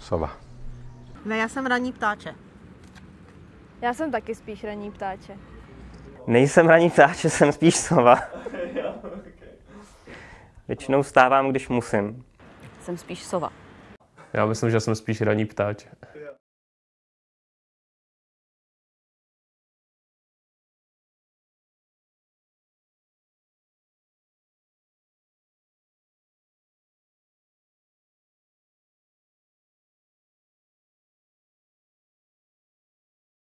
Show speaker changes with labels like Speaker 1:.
Speaker 1: Sova.
Speaker 2: Ne, já jsem ranní ptáče.
Speaker 3: Já jsem taky spíš ranní ptáče.
Speaker 4: Nejsem ranní ptáče, jsem spíš sova. Většinou stávám, když musím.
Speaker 5: Jsem spíš sova.
Speaker 6: Já myslím, že jsem spíš ranní ptáče.